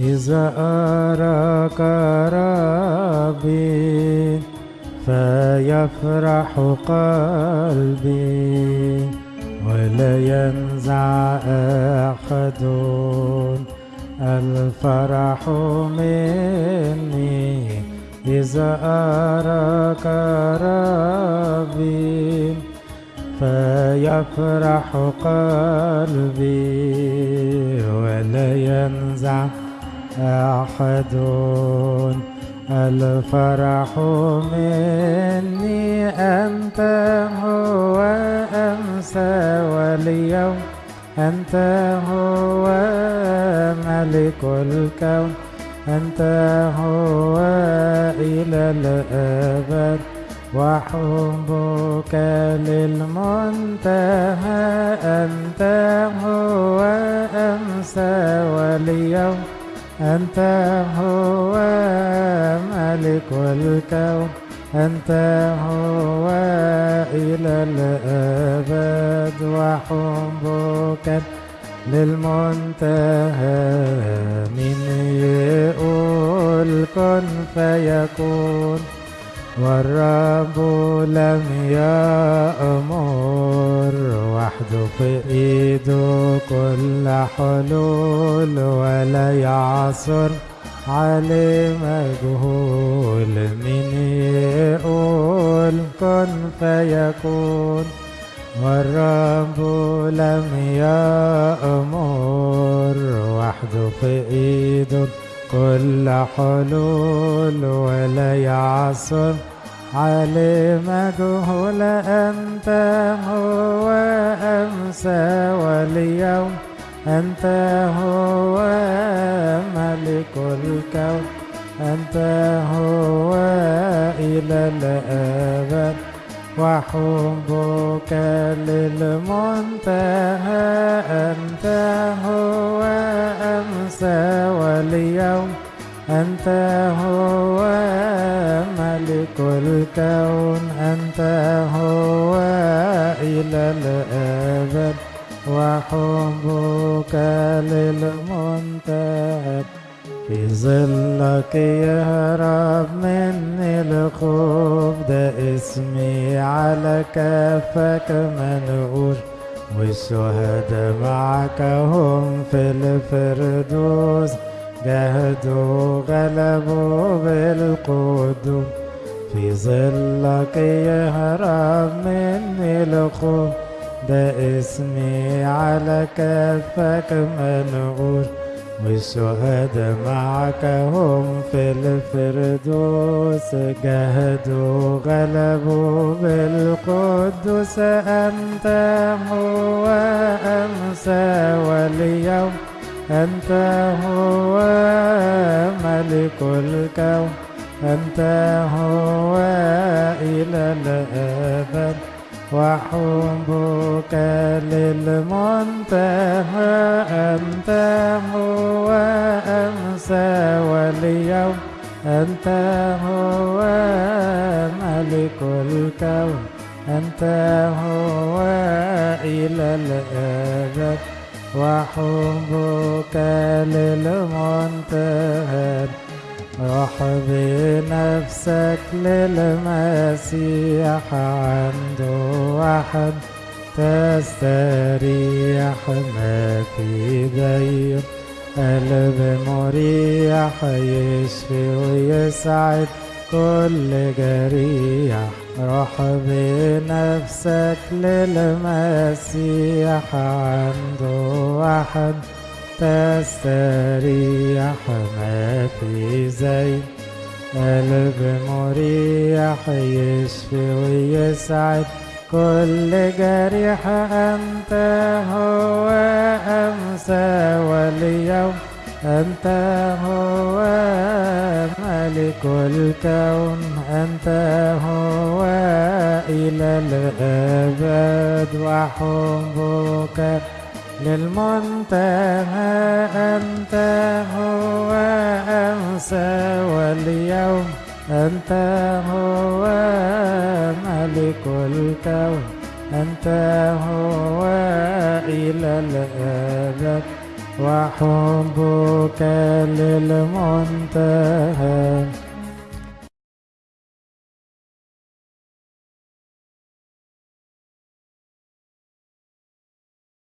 إذا أراك ربي فيفرح قلبي ولا ينزع أحد الفرح مني. إذا أراك ربي فيفرح قلبي ولا ينزع أحد الفرح مني أنت هو أمسى واليوم. أنت هو ملك الكون. أنت هو إلى الأبد. وحبك للمنتهى. أنت هو أمسى واليوم. أنت هو ملك الكون. أنت هو إلى الأبد وحبك للمنتهى من يقول كن فيكون. والرب لم يأمر وحده في إيده كل حلول ولا يعصر عليه مجهول من يقول كن فيكون والرب لم يأمر. وحده في إيده كل حلول ولا يعصر عليه مجهول أنت هو أمسى واليوم أنت هو ملك الكون أنت هو إلى الأبد وحبك للمنتهى أنت هو أمسى واليوم أنت هو ملك الكون أنت هو إلى الأبد وحبك للمنتهى. في ظلك يهرب مني الخوف ده اسمي على كفك منقوش والشهداء معك هم في الفردوس جاهدوا غلبوا بالقدوم في ظلك يهرب مني الخوف ده اسمي على كفك منقوش والشهداء معك هم في الفردوس جاهدوا غلبوا بالقدوس. أنت هو أمسى واليوم أنت هو ملك الكون. أنت هو إلى الأبد وحبك للمنتهى. أنت هو أمسى واليوم. أنت هو ملك الكون. أنت هو إلى الأبد وحبك للمنتهى. روح بنفسك للمسيح عنده واحد تستريح ما في ضيق قلب مريح يشفي ويسعد كل جريح. روح بنفسك للمسيح عنده واحد تستريح ما في زي قلب مريح يشفي ويسعد. كل جريح أنت هو أمسى واليوم أنت هو ملك الكون. أنت هو إلى الأبد وحبك للمنتهى أنت هو أمسى واليوم أنت هو ملك الكون. أنت هو إلى الأبد وحبك للمنتهى.